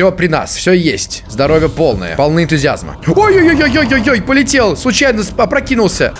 Все при нас, все есть. Здоровье полное, полны энтузиазма. Ой-ой-ой-ой-ой-ой, полетел, случайно опрокинулся.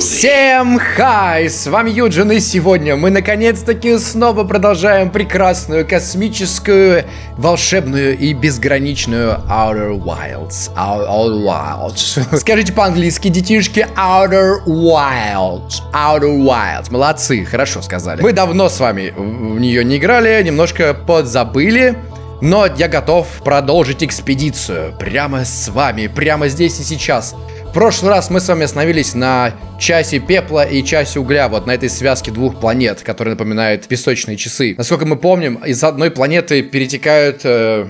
Всем хай! С вами Юджин, и сегодня мы наконец-таки снова продолжаем прекрасную космическую, волшебную и безграничную Outer Wilds. Outer Wilds. Скажите по-английски, детишки, Outer Wilds. Outer Wilds. Молодцы, хорошо сказали. Мы давно с вами в нее не играли, немножко подзабыли. Но я готов продолжить экспедицию прямо с вами, прямо здесь и сейчас. В прошлый раз мы с вами остановились на часе пепла и часе угля, вот на этой связке двух планет, которые напоминают песочные часы. Насколько мы помним, из одной планеты перетекают э,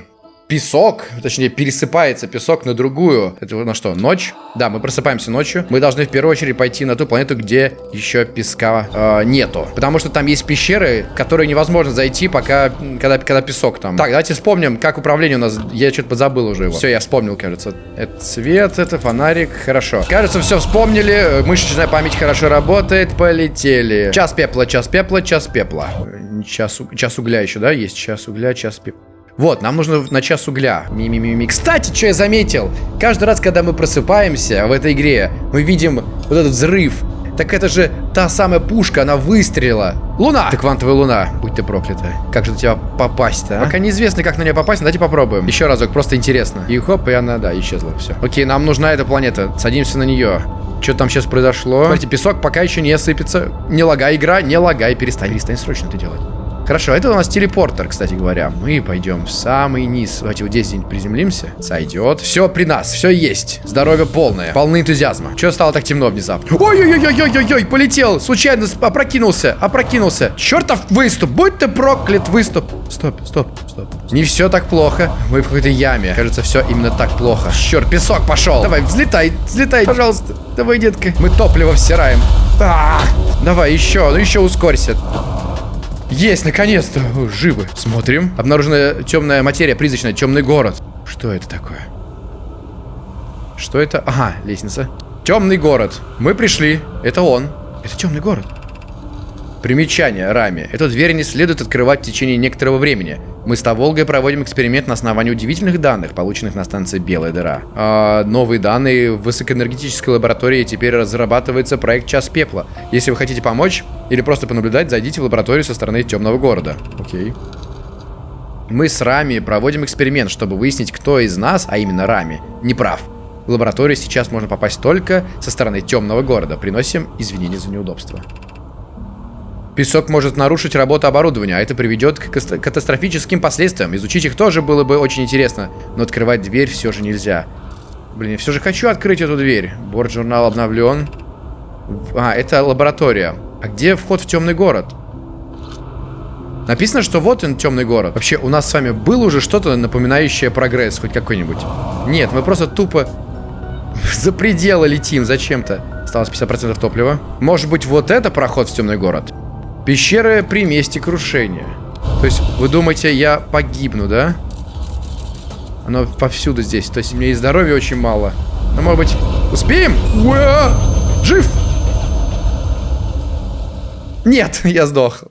песок, точнее пересыпается песок на другую. Это на что, ночь? Да, мы просыпаемся ночью. Мы должны в первую очередь пойти на ту планету, где еще песка э, нету. Потому что там есть пещеры, которые невозможно зайти, пока, когда, когда песок там. Так, давайте вспомним, как управление у нас. Я что-то подзабыл уже его. Все, я вспомнил, кажется. Это свет, это фонарик. Хорошо. Кажется, все вспомнили. Мышечная память хорошо работает. Полетели. Час пепла, час пепла, час пепла. Час, час угля еще, да? Есть час угля, час пепла. Вот, нам нужно на час угля. Ми-ми-ми-ми. Кстати, что я заметил? Каждый раз, когда мы просыпаемся в этой игре, мы видим вот этот взрыв. Так это же та самая пушка, она выстрелила. Луна! Ты квантовая луна. Будь ты проклята. Как же на тебя попасть-то, а? Пока неизвестно, как на нее попасть, давайте попробуем. Еще разок, просто интересно. И хоп, и она, да, исчезла. Все. Окей, нам нужна эта планета. Садимся на нее. Что там сейчас произошло? Смотрите, песок пока еще не сыпется. Не лагай, игра, не лагай. Перестань, перестань срочно это делать. Хорошо, это у нас телепортер, кстати говоря. Мы пойдем в самый низ. Давайте вот здесь где-нибудь приземлимся. Сойдет. Все при нас, все есть. Здоровье полное. Полны энтузиазма. Че стало так темно внезапно? Ой-ой-ой-ой-ой-ой, полетел. Случайно опрокинулся, опрокинулся. Чертов выступ, будь ты проклят выступ. Стоп, стоп, стоп. Не все так плохо. Мы в какой-то яме. Кажется, все именно так плохо. Черт, песок пошел. Давай, взлетай, взлетай, пожалуйста. Давай, детка. Мы топливо всираем. -а. Давай, еще, ну еще ускорься. Есть, наконец-то! Живы. Смотрим. Обнаружена темная материя, призрачная, темный город. Что это такое? Что это? Ага, лестница. Темный город. Мы пришли. Это он. Это темный город. Примечание, Рами. Эту дверь не следует открывать в течение некоторого времени. Мы с Таволгой проводим эксперимент на основании удивительных данных, полученных на станции Белая дыра. А новые данные в высокоэнергетической лаборатории теперь разрабатывается проект Час Пепла. Если вы хотите помочь или просто понаблюдать, зайдите в лабораторию со стороны темного города. Окей. Мы с Рами проводим эксперимент, чтобы выяснить, кто из нас, а именно Рами, не прав. В лабораторию сейчас можно попасть только со стороны темного города. Приносим извинения за неудобство. Песок может нарушить работу оборудования, а это приведет к катастрофическим последствиям. Изучить их тоже было бы очень интересно, но открывать дверь все же нельзя. Блин, я все же хочу открыть эту дверь. Борт-журнал обновлен. А, это лаборатория. А где вход в темный город? Написано, что вот он, темный город. Вообще, у нас с вами было уже что-то напоминающее прогресс, хоть какой-нибудь? Нет, мы просто тупо за пределы летим зачем-то. Осталось 50% топлива. Может быть, вот это проход в темный город? Пещеры при месте крушения. То есть, вы думаете, я погибну, да? Оно повсюду здесь. То есть, у меня и здоровья очень мало. Но, может быть, успеем? Уа! Жив! Нет, я сдох.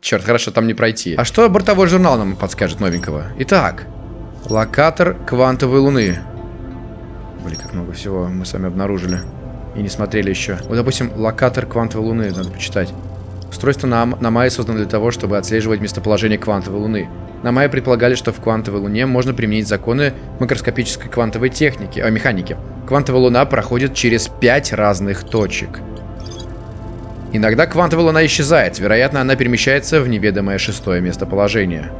Черт, хорошо, там не пройти. А что бортовой журнал нам подскажет новенького? Итак, локатор квантовой луны. Блин, как много всего мы с вами обнаружили. И не смотрели еще. Вот, допустим, локатор квантовой луны. Надо почитать. Устройство на, на Майе создано для того, чтобы отслеживать местоположение квантовой Луны. На Майе предполагали, что в квантовой Луне можно применить законы макроскопической квантовой техники, а, механики. Квантовая Луна проходит через пять разных точек. Иногда квантовая Луна исчезает, вероятно, она перемещается в неведомое шестое местоположение.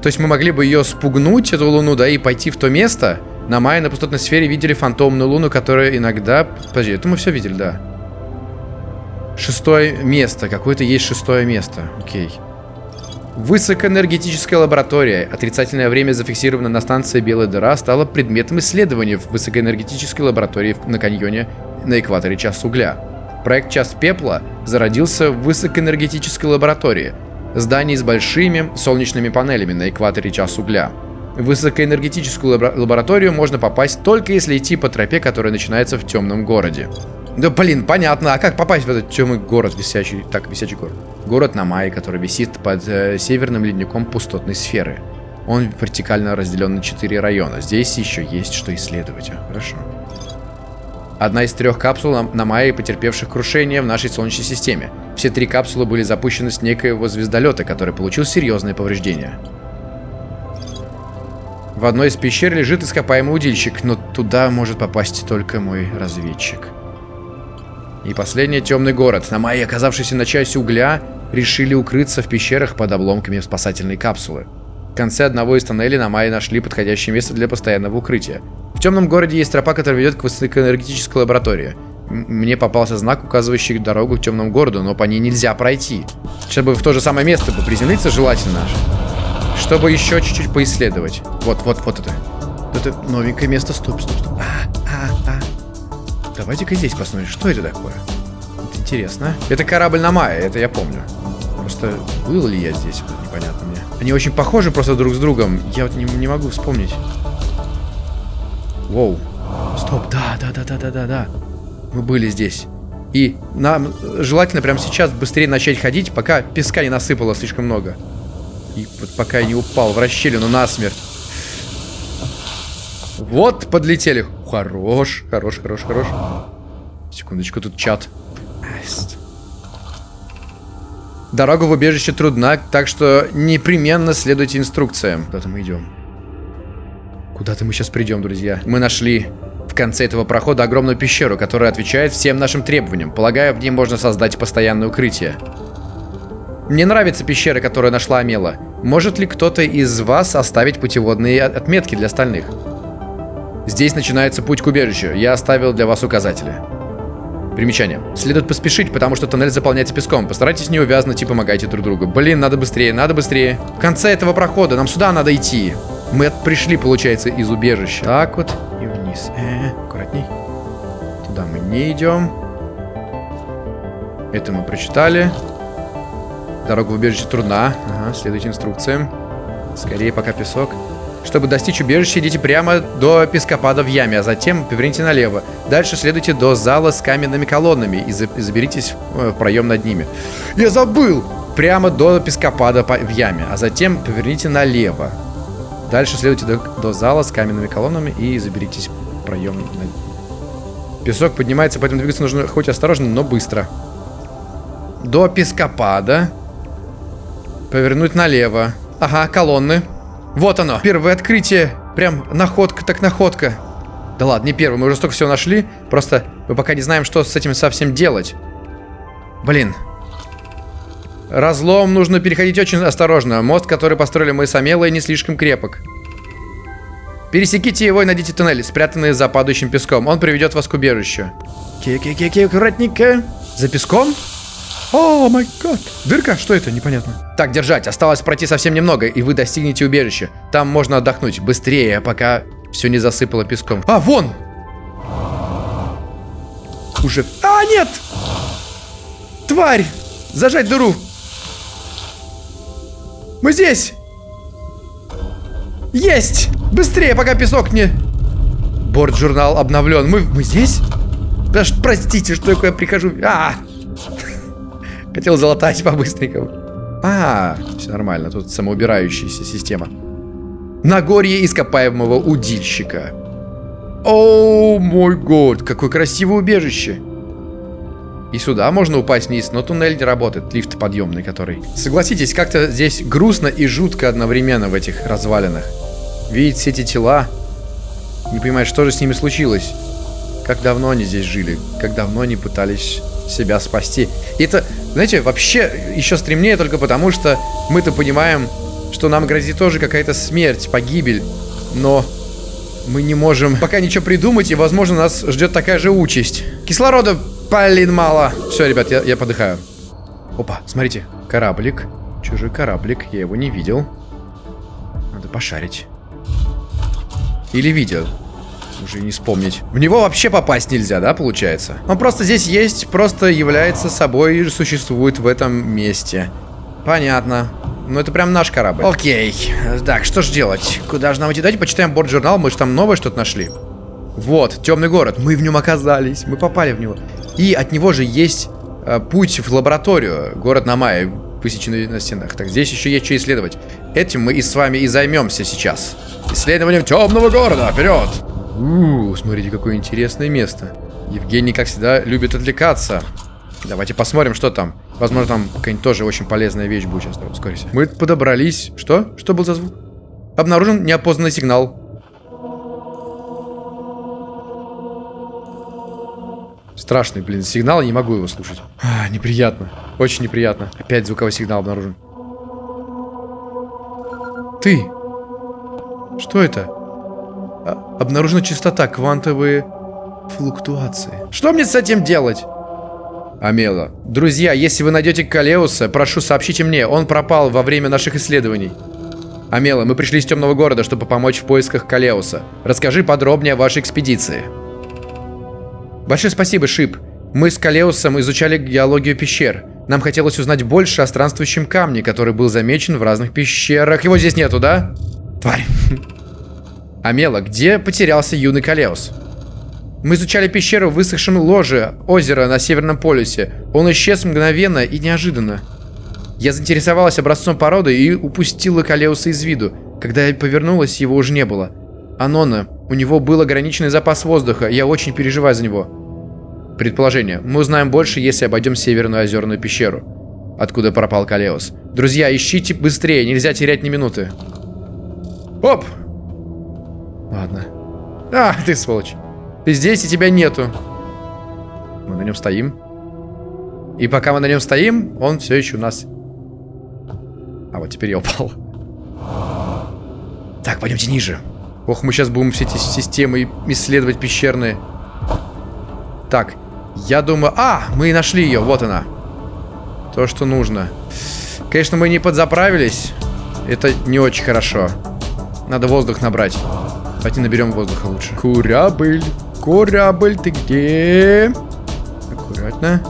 То есть мы могли бы ее спугнуть, эту Луну, да, и пойти в то место. На Майе на пустотной сфере видели фантомную Луну, которая иногда... Подожди, это мы все видели, да. Шестое место. Какое-то есть шестое место. Окей. Высокоэнергетическая лаборатория. Отрицательное время зафиксировано на станции Белая дыра стало предметом исследования в высокоэнергетической лаборатории на каньоне на экваторе Час Угля. Проект Час Пепла зародился в высокоэнергетической лаборатории. Здание с большими солнечными панелями на экваторе Час Угля. В высокоэнергетическую лабораторию можно попасть только если идти по тропе, которая начинается в темном городе. Да блин, понятно. А как попасть в этот темный город висячий? Так, висячий город. Город на Намай, который висит под э, северным ледником пустотной сферы. Он вертикально разделен на 4 района. Здесь еще есть что исследовать. Хорошо. Одна из трех капсул на, на Майе, потерпевших крушение в нашей Солнечной системе. Все три капсулы были запущены с некоего звездолета, который получил серьезные повреждения. В одной из пещер лежит ископаемый удильщик, но туда может попасть только мой разведчик. И последний темный город. На Майе, оказавшийся на части угля, решили укрыться в пещерах под обломками спасательной капсулы. В конце одного из тоннелей на Майе нашли подходящее место для постоянного укрытия. В темном городе есть тропа, которая ведет к высокоэнергетической лаборатории. Мне попался знак, указывающий дорогу к темному городу, но по ней нельзя пройти. Чтобы в то же самое место бы приземлиться желательно. Чтобы еще чуть-чуть поисследовать. Вот, вот, вот это. Это новенькое место. Стоп, стоп, стоп. А, а, а. Давайте-ка здесь посмотрим, что это такое. Это интересно. Это корабль на Майе, это я помню. Просто был ли я здесь, непонятно мне. Они очень похожи просто друг с другом. Я вот не, не могу вспомнить. Воу. Стоп, да, да, да, да, да, да, да. Мы были здесь. И нам желательно прямо сейчас быстрее начать ходить, пока песка не насыпало слишком много. И вот пока я не упал в расщелину насмерть. Вот, подлетели. Хорош, хорош, хорош, хорош. Секундочку, тут чат. Дорога в убежище трудна, так что непременно следуйте инструкциям. Куда-то мы идем. Куда-то мы сейчас придем, друзья. Мы нашли в конце этого прохода огромную пещеру, которая отвечает всем нашим требованиям. Полагаю, в ней можно создать постоянное укрытие. Мне нравится пещера, которую нашла Амела. Может ли кто-то из вас оставить путеводные отметки для остальных? Здесь начинается путь к убежищу. Я оставил для вас указатели. Примечание. Следует поспешить, потому что тоннель заполняется песком. Постарайтесь не увязнуть и помогайте друг другу. Блин, надо быстрее, надо быстрее. В конце этого прохода нам сюда надо идти. Мы пришли, получается, из убежища. Так вот и вниз. Э, -э аккуратней. Туда мы не идем. Это мы прочитали. Дорога в убежище трудна. Ага, следуйте инструкциям. Скорее, пока песок. Чтобы достичь убежища, идите прямо до пескопада в яме, а затем поверните налево. Дальше следуйте до зала с каменными колоннами и, за и заберитесь в проем над ними. Я забыл! Прямо до пескопада в яме, а затем поверните налево. Дальше следуйте до, до зала с каменными колоннами и заберитесь в проем. Песок поднимается, поэтому двигаться нужно хоть осторожно, но быстро. До пескопада. Повернуть налево. Ага, колонны. Вот оно. Первое открытие. Прям находка так находка. Да ладно, не первое. Мы уже столько всего нашли. Просто мы пока не знаем, что с этим совсем делать. Блин. Разлом нужно переходить очень осторожно. Мост, который построили мы с Амелой, не слишком крепок. Пересеките его и найдите туннели, спрятанные за падающим песком. Он приведет вас к убежищу. Ки-ки-ки-ки, аккуратненько. За песком? О, май гад. Дырка? Что это? Непонятно. Так, держать. Осталось пройти совсем немного, и вы достигнете убежища. Там можно отдохнуть. Быстрее, пока все не засыпало песком. А, вон! Уже... А, нет! Тварь! Зажать дыру! Мы здесь! Есть! Быстрее, пока песок не... Борт-журнал обновлен. Мы, мы здесь? Даже простите, что я прихожу... А! Хотел залатать по-быстренькому. А, все нормально. Тут самоубирающаяся система. Нагорье ископаемого удильщика. О, мой год, какое красивое убежище. И сюда можно упасть вниз, но туннель не работает, лифт подъемный который. Согласитесь, как-то здесь грустно и жутко одновременно в этих развалинах. Видеть все эти тела, не понимать, что же с ними случилось. Как давно они здесь жили, как давно они пытались себя спасти. И это, знаете, вообще еще стремнее только потому, что мы-то понимаем, что нам грозит тоже какая-то смерть, погибель. Но мы не можем пока ничего придумать, и, возможно, нас ждет такая же участь. Кислорода, блин, мало. Все, ребят, я, я подыхаю. Опа, смотрите, кораблик. Чужой кораблик, я его не видел. Надо пошарить. Или видел. Уже не вспомнить. В него вообще попасть нельзя, да, получается? Он просто здесь есть, просто является собой и существует в этом месте. Понятно. Ну, это прям наш корабль. Окей. Так, что ж делать? Куда же нам идти? Давайте почитаем борт-журнал. Мы же там новое что-то нашли. Вот, темный город. Мы в нем оказались. Мы попали в него. И от него же есть э, путь в лабораторию. Город на Намай, высеченный на стенах. Так, здесь еще есть что исследовать. Этим мы и с вами и займемся сейчас. Исследованием темного города. Вперед! Ууу, смотрите, какое интересное место. Евгений, как всегда, любит отвлекаться. Давайте посмотрим, что там. Возможно, там какая-нибудь тоже очень полезная вещь будет сейчас. Ускорься. Мы подобрались. Что? Что был за звук? Обнаружен неопознанный сигнал. Страшный, блин, сигнал, я не могу его слушать. А, неприятно. Очень неприятно. Опять звуковой сигнал обнаружен. Ты! Что это? А, обнаружена частота, квантовые флуктуации. Что мне с этим делать? Амела. Друзья, если вы найдете Калеуса, прошу, сообщите мне. Он пропал во время наших исследований. Амела, мы пришли из темного города, чтобы помочь в поисках Калеуса. Расскажи подробнее о вашей экспедиции. Большое спасибо, Шип. Мы с Калеусом изучали геологию пещер. Нам хотелось узнать больше о странствующем камне, который был замечен в разных пещерах. Его здесь нету, да? Тварь. Амела, где потерялся юный Калеус? Мы изучали пещеру в высохшем ложе озера на Северном полюсе. Он исчез мгновенно и неожиданно. Я заинтересовалась образцом породы и упустила Калеуса из виду. Когда я повернулась, его уже не было. Анона, у него был ограниченный запас воздуха, я очень переживаю за него. Предположение. Мы узнаем больше, если обойдем Северную озерную пещеру. Откуда пропал Калеус. Друзья, ищите быстрее, нельзя терять ни минуты. Оп! Ладно. А, ты сволочь. Ты здесь, и тебя нету. Мы на нем стоим. И пока мы на нем стоим, он все еще у нас. А вот теперь я упал. Так, пойдемте ниже. Ох, мы сейчас будем все эти системы исследовать пещерные. Так, я думаю... А, мы нашли ее, вот она. То, что нужно. Конечно, мы не подзаправились. Это не очень хорошо. Надо воздух набрать. Давайте наберем воздуха лучше. Корабль, корабль, ты где? Аккуратно.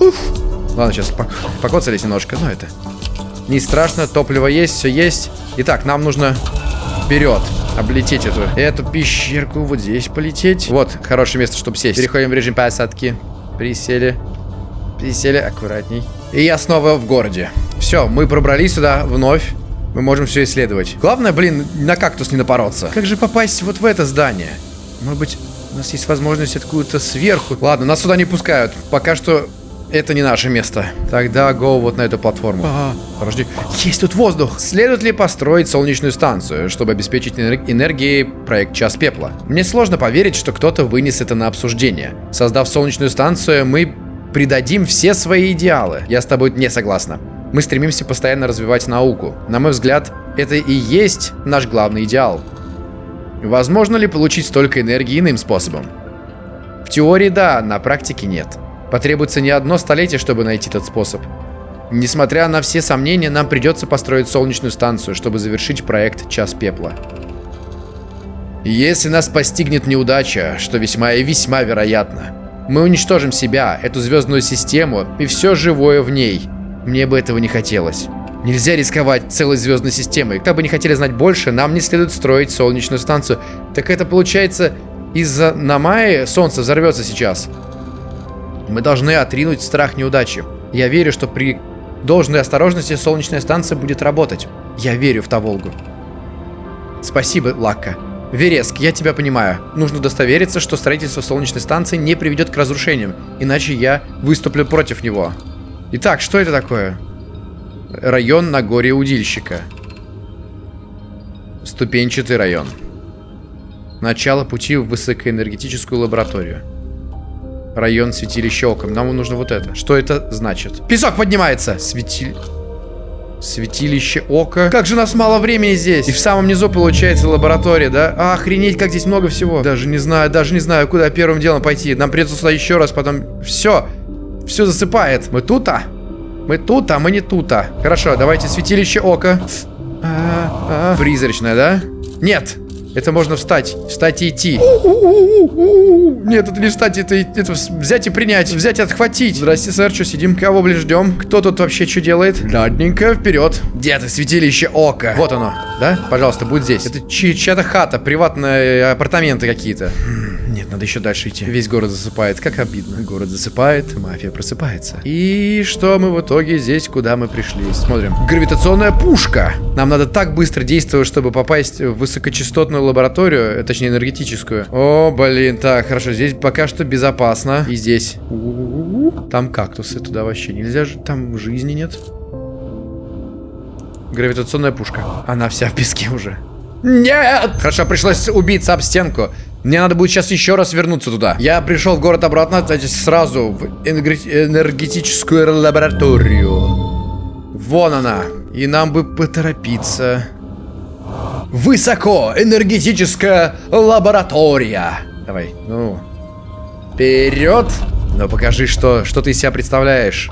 Уф. Ладно, сейчас покоцались немножко, но это... Не страшно, топливо есть, все есть. Итак, нам нужно вперед. Облететь эту, эту пещерку. Вот здесь полететь. Вот, хорошее место, чтобы сесть. Переходим в режим посадки. Присели. Присели аккуратней. И я снова в городе. Все, мы пробрались сюда вновь. Мы можем все исследовать. Главное, блин, на кактус не напороться. Как же попасть вот в это здание? Может быть, у нас есть возможность откуда-то сверху. Ладно, нас сюда не пускают. Пока что это не наше место. Тогда go вот на эту платформу. Ага, подожди. Есть тут воздух. Следует ли построить солнечную станцию, чтобы обеспечить энер энергией проект Час Пепла? Мне сложно поверить, что кто-то вынес это на обсуждение. Создав солнечную станцию, мы придадим все свои идеалы. Я с тобой не согласна. Мы стремимся постоянно развивать науку. На мой взгляд, это и есть наш главный идеал. Возможно ли получить столько энергии иным способом? В теории да, на практике нет. Потребуется не одно столетие, чтобы найти этот способ. Несмотря на все сомнения, нам придется построить солнечную станцию, чтобы завершить проект «Час пепла». Если нас постигнет неудача, что весьма и весьма вероятно, мы уничтожим себя, эту звездную систему и все живое в ней. Мне бы этого не хотелось. Нельзя рисковать целой звездной системой. Как бы не хотели знать больше, нам не следует строить солнечную станцию. Так это получается, из-за Намаи солнце взорвется сейчас. Мы должны отринуть страх неудачи. Я верю, что при должной осторожности солнечная станция будет работать. Я верю в Таволгу. Спасибо, Лакка. Вереск, я тебя понимаю. Нужно удостовериться, что строительство солнечной станции не приведет к разрушениям, иначе я выступлю против него. Итак, что это такое? Район на горе Удильщика. Ступенчатый район. Начало пути в высокоэнергетическую лабораторию. Район святилища оком. Нам нужно вот это. Что это значит? Песок поднимается! Светиль... Святилище ока. Как же у нас мало времени здесь. И в самом низу получается лаборатория, да? Охренеть, как здесь много всего. Даже не знаю, даже не знаю, куда первым делом пойти. Нам придется сюда еще раз, потом... Все. Все засыпает. Мы тут, а? Мы тут, а мы не тут, а. Хорошо, давайте святилище ока. А -а -а. Призрачное, да? Нет. Это можно встать. Встать и идти. Нет, это не встать, это, это взять и принять. Взять и отхватить. Здрасте, сэр, что сидим? Кого блин ждем? Кто тут вообще что делает? Ладненько, вперед. Где ты, святилище ока? Вот оно, да? Пожалуйста, будь здесь. Это чья-то хата, приватные апартаменты какие-то. Надо еще дальше идти. Весь город засыпает, как обидно. Город засыпает, мафия просыпается. И что мы в итоге здесь, куда мы пришли? Смотрим. Гравитационная пушка. Нам надо так быстро действовать, чтобы попасть в высокочастотную лабораторию, э, точнее энергетическую. О, блин, так, хорошо, здесь пока что безопасно. И здесь. Там кактусы, туда вообще нельзя там жизни нет. Гравитационная пушка. Она вся в песке уже. Нет! Хорошо, пришлось убиться об стенку. Мне надо будет сейчас еще раз вернуться туда. Я пришел в город обратно, кстати, сразу в энергетическую лабораторию. Вон она. И нам бы поторопиться. Высоко! Энергетическая лаборатория. Давай, ну. Вперед! Ну покажи, что, что ты из себя представляешь.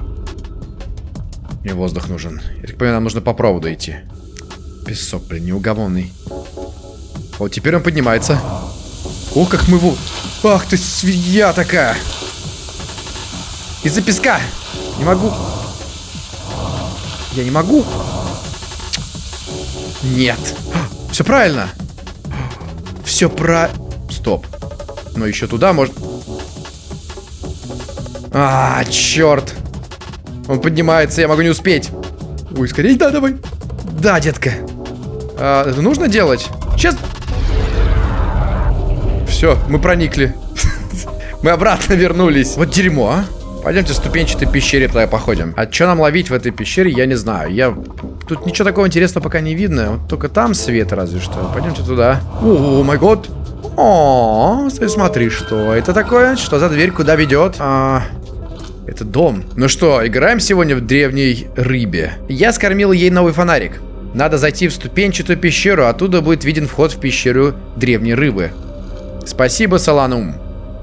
Мне воздух нужен. Я так понимаю, нам нужно по проводу идти. Песок, блин, неугомонный. Вот теперь он поднимается. Ох, как мы его... Ах ты, свинья такая! Из-за песка! Не могу... Я не могу. Нет. Все правильно. Все про... Стоп. Но еще туда может... А, черт. Он поднимается, я могу не успеть. Ой, скорее, да, давай. Да, детка. А, это нужно делать? Сейчас. Все, мы проникли. мы обратно вернулись. Вот дерьмо, а. Пойдемте в ступенчатой пещере тогда походим. А что нам ловить в этой пещере, я не знаю. Я... Тут ничего такого интересного пока не видно. Вот только там свет разве что. Пойдемте туда. О, май год. О, смотри, что это такое? Что за дверь, куда ведет? А, это дом. Ну что, играем сегодня в древней рыбе. Я скормил ей новый фонарик. Надо зайти в ступенчатую пещеру, оттуда будет виден вход в пещеру древней рыбы. Спасибо, Саланум.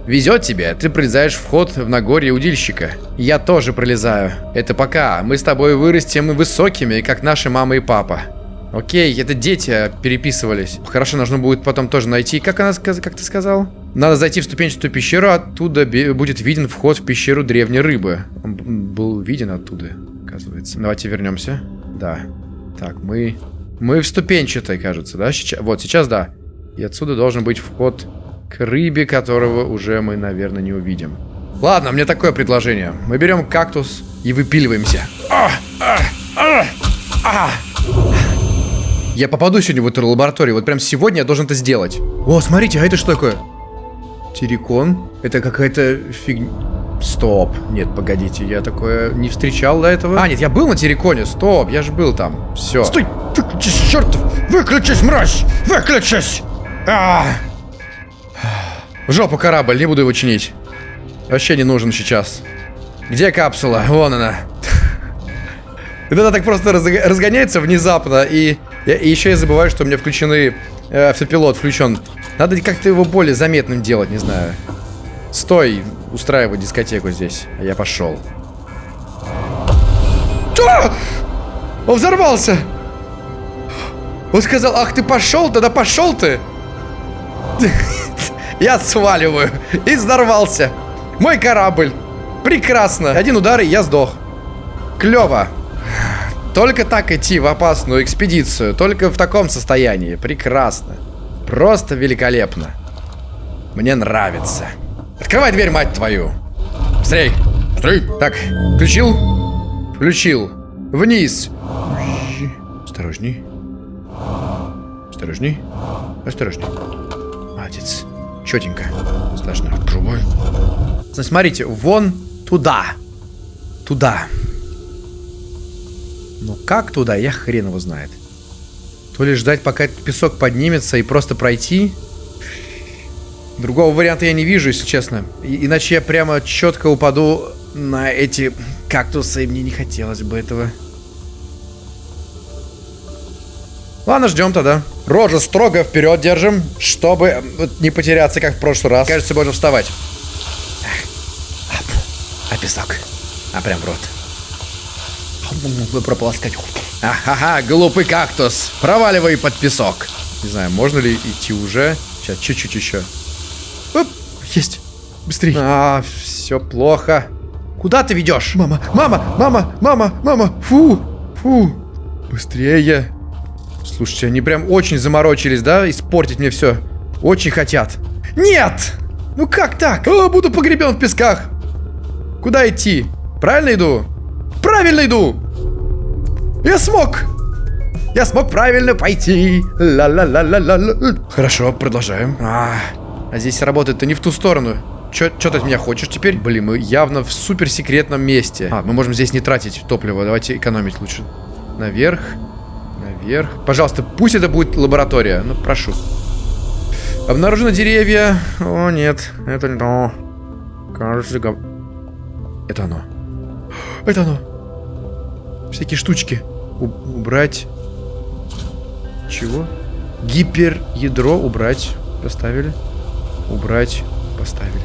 Везет тебе, ты пролезаешь вход в Нагорье удильщика. Я тоже пролезаю. Это пока. Мы с тобой вырастем и высокими, как наши мама и папа. Окей, это дети переписывались. Хорошо, нужно будет потом тоже найти. Как она как ты сказал? Надо зайти в ступенчатую пещеру, оттуда будет виден вход в пещеру древней рыбы. Он был виден оттуда, оказывается. Давайте вернемся. Да. Так, мы... Мы в ступенчатой, кажется, да? Сейчас... Вот, сейчас да. И отсюда должен быть вход к рыбе, которого уже мы, наверное, не увидим. Ладно, мне такое предложение. Мы берем кактус и выпиливаемся. А, а, а, а. Я попаду сегодня в эту лабораторию. Вот прям сегодня я должен это сделать. О, смотрите, а это что такое? Террикон? Это какая-то фигня... Стоп. Нет, погодите, я такое не встречал до этого. А, нет, я был на Терриконе. Стоп, я же был там. Все. Стой! Выключись, чертов! Выключись, мразь! Выключись! А! В жопу корабль, не буду его чинить. Вообще не нужен сейчас. Где капсула? Вон она. Это так просто разгоняется внезапно, и, еще я забываю, что у меня включены... Э, автопилот включен. Надо как-то его более заметным делать, не знаю. Стой, устраивай дискотеку здесь. А я пошел. Что? Он взорвался! Он сказал, ах ты пошел, тогда пошел ты! Я сваливаю. И взорвался. Мой корабль. Прекрасно. Один удар, и я сдох. Клево. Только так идти в опасную экспедицию. Только в таком состоянии. Прекрасно. Просто великолепно. Мне нравится. Открывай дверь, мать твою. Быстрей. Быстрей. Так, включил? Включил. Вниз. Осторожней. Осторожней. Осторожней. Молодец. Четенько. Страшно. Открывай. Значит, смотрите, вон туда. Туда. Ну как туда, я хрен его знает. То ли ждать, пока этот песок поднимется и просто пройти. Другого варианта я не вижу, если честно. И, иначе я прямо четко упаду на эти кактусы, и мне не хотелось бы этого. Ладно, ждем тогда. Рожа строго вперед держим, чтобы не потеряться, как в прошлый раз. Кажется, можно вставать. А, а песок. А прям в рот прополоскать. Ага, глупый кактус. Проваливай под песок. Не знаю, можно ли идти уже. Сейчас, чуть-чуть еще. Оп, есть. Быстрее. А, все плохо. Куда ты ведешь? Мама, мама, мама, мама, мама. Фу, фу. Быстрее. Слушайте, они прям очень заморочились, да? Испортить мне все. Очень хотят. Нет! Ну как так? О, буду погребен в песках. Куда идти? Правильно иду? Правильно иду! Я смог! Я смог правильно пойти. Ла-ла-ла-ла-ла. Хорошо, продолжаем. А, а здесь работает-то не в ту сторону. Что ты от меня хочешь теперь? Блин, мы явно в суперсекретном месте. А, мы можем здесь не тратить топливо. Давайте экономить лучше. Наверх. Наверх. Пожалуйста, пусть это будет лаборатория. Ну, прошу. Обнаружено деревья. О, нет. Это не то. Кажется. Это оно. Это оно. Всякие штучки. Убрать. Чего? Гиперядро убрать. Поставили. Убрать. Поставили.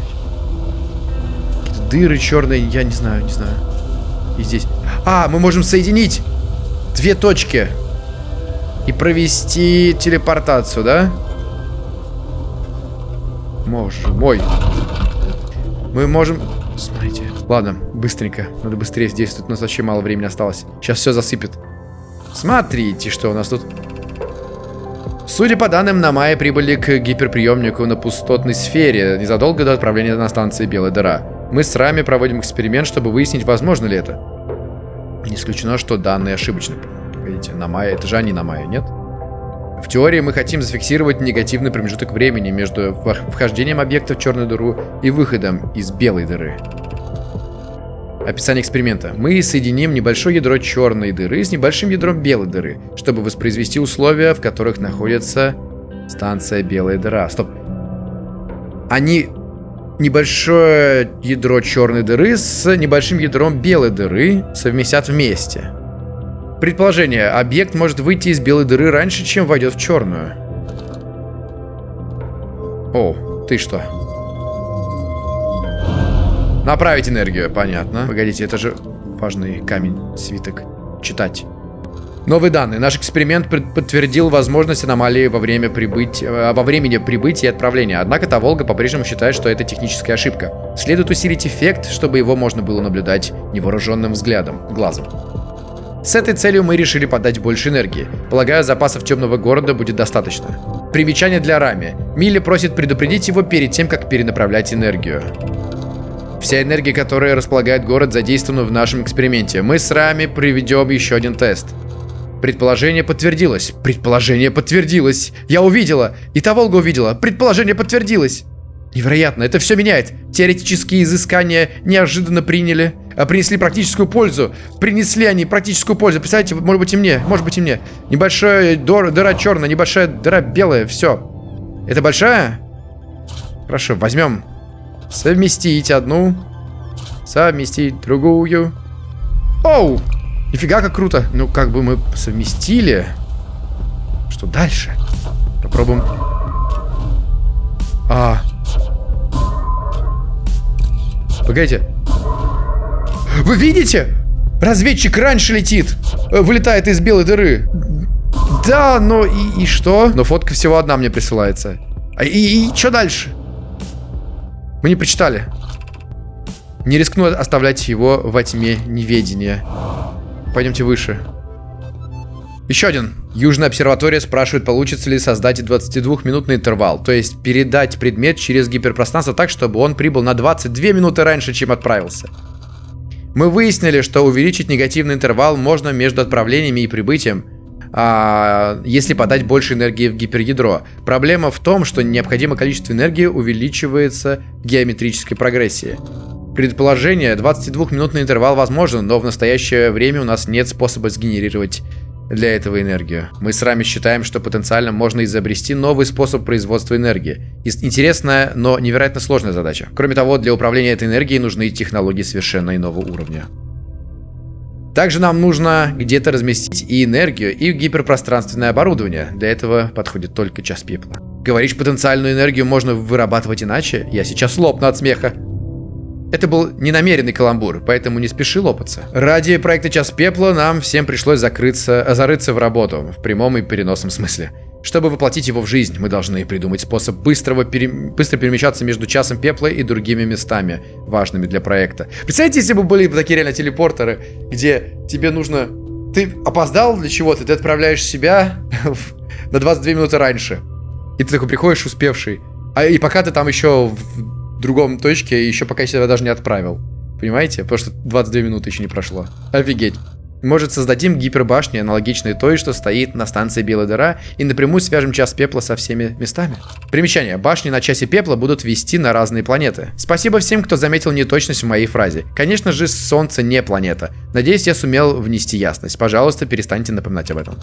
Дыры черные, я не знаю, не знаю. И здесь. А, мы можем соединить две точки. И провести телепортацию, да? Боже мой. Мы можем... Смотрите. Ладно, быстренько. Надо быстрее действовать. У нас вообще мало времени осталось. Сейчас все засыпет. Смотрите, что у нас тут. Судя по данным, на мае прибыли к гиперприемнику на пустотной сфере незадолго до отправления на станции Белая дыра. Мы с Рами проводим эксперимент, чтобы выяснить, возможно ли это. Не исключено, что данные ошибочны. Погодите, на мае, это же они на мае, нет? В теории мы хотим зафиксировать негативный промежуток времени между вхождением объекта в черную дыру и выходом из белой дыры. Описание эксперимента. Мы соединим небольшое ядро черной дыры с небольшим ядром белой дыры, чтобы воспроизвести условия, в которых находится станция белая дыра. Стоп. Они небольшое ядро черной дыры с небольшим ядром белой дыры совместят вместе. Предположение. Объект может выйти из белой дыры раньше, чем войдет в черную. О, ты что? Направить энергию, понятно. Погодите, это же важный камень, свиток. Читать. Новые данные. Наш эксперимент подтвердил возможность аномалии во, время прибыть... Э, во времени прибытия и отправления. Однако Таволга по-прежнему считает, что это техническая ошибка. Следует усилить эффект, чтобы его можно было наблюдать невооруженным взглядом, глазом. С этой целью мы решили подать больше энергии. Полагаю, запасов темного города будет достаточно. Примечание для Рами. Милли просит предупредить его перед тем, как перенаправлять энергию. Вся энергия, которая располагает город, задействована в нашем эксперименте. Мы с Рами проведем еще один тест. Предположение подтвердилось. Предположение подтвердилось. Я увидела. И та Волга увидела. Предположение подтвердилось. Невероятно, это все меняет. Теоретические изыскания неожиданно приняли, а принесли практическую пользу. Принесли они практическую пользу. Представляете, может быть и мне, может быть и мне. Небольшая дор, дыра черная, небольшая дыра белая, все. Это большая? Хорошо, возьмем Совместить одну. Совместить другую. Оу! Нифига как круто. Ну, как бы мы совместили. Что дальше? Попробуем. А. Погодите. Вы видите? Разведчик раньше летит. Э, вылетает из белой дыры. Да, но и, и что? Но фотка всего одна мне присылается. А, и, и что дальше? Мы не прочитали. Не рискну оставлять его во тьме неведения. Пойдемте выше. Еще один. Южная обсерватория спрашивает, получится ли создать 22-минутный интервал. То есть передать предмет через гиперпространство так, чтобы он прибыл на 22 минуты раньше, чем отправился. Мы выяснили, что увеличить негативный интервал можно между отправлениями и прибытием а, если подать больше энергии в гиперядро. Проблема в том, что необходимое количество энергии увеличивается в геометрической прогрессии. Предположение, 22-минутный интервал возможен, но в настоящее время у нас нет способа сгенерировать для этого энергию. Мы с вами считаем, что потенциально можно изобрести новый способ производства энергии. Интересная, но невероятно сложная задача. Кроме того, для управления этой энергией нужны технологии совершенно иного уровня. Также нам нужно где-то разместить и энергию, и гиперпространственное оборудование. Для этого подходит только час пепла. Говоришь, потенциальную энергию можно вырабатывать иначе? Я сейчас лопну от смеха. Это был ненамеренный каламбур, поэтому не спеши лопаться. Ради проекта «Час пепла» нам всем пришлось закрыться, зарыться в работу, в прямом и переносном смысле. Чтобы воплотить его в жизнь, мы должны придумать способ быстрого пере... быстро перемещаться между часом пепла и другими местами, важными для проекта. Представляете, если бы были такие реально телепортеры, где тебе нужно... Ты опоздал для чего-то, ты отправляешь себя на 22 минуты раньше. И ты такой приходишь успевший. А и пока ты там еще в другом точке, еще пока я себя даже не отправил. Понимаете? Потому что 22 минуты еще не прошло. Офигеть. Может, создадим гипербашни, аналогичные той, что стоит на станции Белая дыра, и напрямую свяжем час пепла со всеми местами? Примечание. Башни на часе пепла будут вести на разные планеты. Спасибо всем, кто заметил неточность в моей фразе. Конечно же, Солнце не планета. Надеюсь, я сумел внести ясность. Пожалуйста, перестаньте напоминать об этом.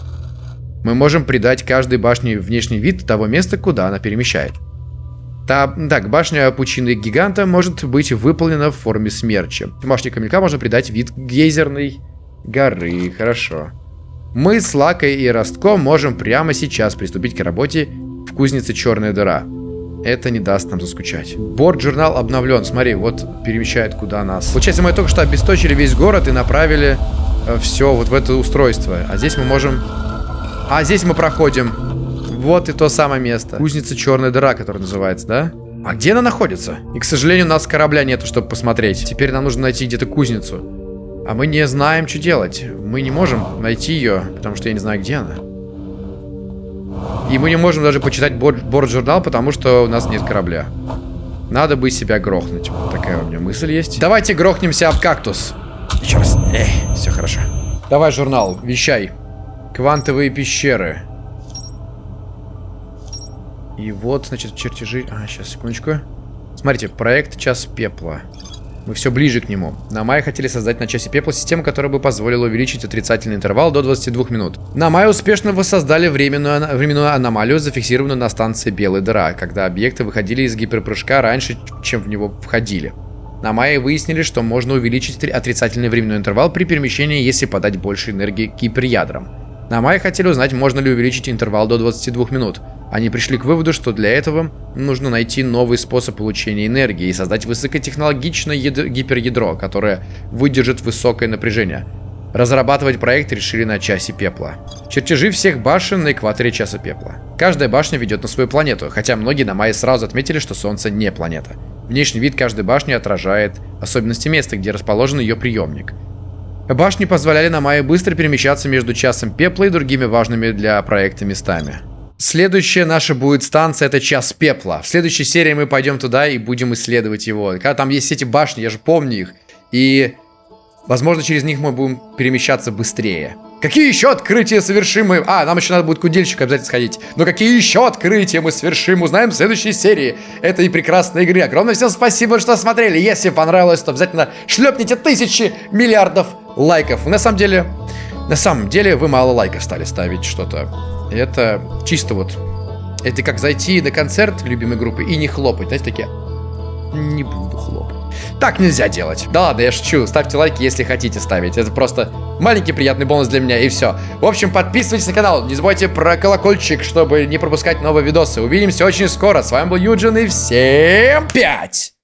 Мы можем придать каждой башне внешний вид того места, куда она перемещает. Та, так, башня пучины гиганта может быть выполнена в форме смерча. Башне камелька можно придать вид гейзерной горы. Хорошо. Мы с Лакой и Ростком можем прямо сейчас приступить к работе в кузнице Черная дыра. Это не даст нам заскучать. Борт-журнал обновлен. Смотри, вот перемещает куда нас. Получается, мы только что обесточили весь город и направили э, все вот в это устройство. А здесь мы можем... А здесь мы проходим вот и то самое место. Кузница Черная дыра, которая называется, да? А где она находится? И, к сожалению, у нас корабля нету, чтобы посмотреть. Теперь нам нужно найти где-то кузницу. А мы не знаем, что делать. Мы не можем найти ее, потому что я не знаю, где она. И мы не можем даже почитать борт-журнал, потому что у нас нет корабля. Надо бы себя грохнуть. Вот такая у меня мысль есть. Давайте грохнемся об кактус. Еще раз. Эй, все хорошо. Давай журнал, вещай. Квантовые пещеры. И вот, значит, чертежи... А, сейчас, секундочку. Смотрите, проект «Час пепла». Мы все ближе к нему. На мае хотели создать на часе пепла систему, которая бы позволила увеличить отрицательный интервал до 22 минут. На мае успешно воссоздали временную, временную аномалию, зафиксированную на станции Белая дыра, когда объекты выходили из гиперпрыжка раньше, чем в него входили. На мае выяснили, что можно увеличить отрицательный временной интервал при перемещении, если подать больше энергии гиперядрам. На мае хотели узнать, можно ли увеличить интервал до 22 минут. Они пришли к выводу, что для этого нужно найти новый способ получения энергии и создать высокотехнологичное гиперядро, которое выдержит высокое напряжение. Разрабатывать проект решили на часе пепла. Чертежи всех башен на экваторе часа пепла. Каждая башня ведет на свою планету, хотя многие на Майе сразу отметили, что Солнце не планета. Внешний вид каждой башни отражает особенности места, где расположен ее приемник. Башни позволяли на Майе быстро перемещаться между часом пепла и другими важными для проекта местами. Следующая наша будет станция, это час пепла. В следующей серии мы пойдем туда и будем исследовать его. Когда там есть эти башни, я же помню их. И, возможно, через них мы будем перемещаться быстрее. Какие еще открытия совершим мы? А, нам еще надо будет кудельщик обязательно сходить. Но какие еще открытия мы совершим, узнаем в следующей серии этой прекрасной игры. Огромное всем спасибо, что смотрели. Если понравилось, то обязательно шлепните тысячи миллиардов лайков. На самом деле, на самом деле, вы мало лайков стали ставить что-то. Это чисто вот... Это как зайти на концерт любимой группы и не хлопать. Знаете, такие... Не буду хлопать. Так нельзя делать. Да ладно, я шучу. Ставьте лайки, если хотите ставить. Это просто маленький приятный бонус для меня, и все. В общем, подписывайтесь на канал. Не забывайте про колокольчик, чтобы не пропускать новые видосы. Увидимся очень скоро. С вами был Юджин, и всем пять!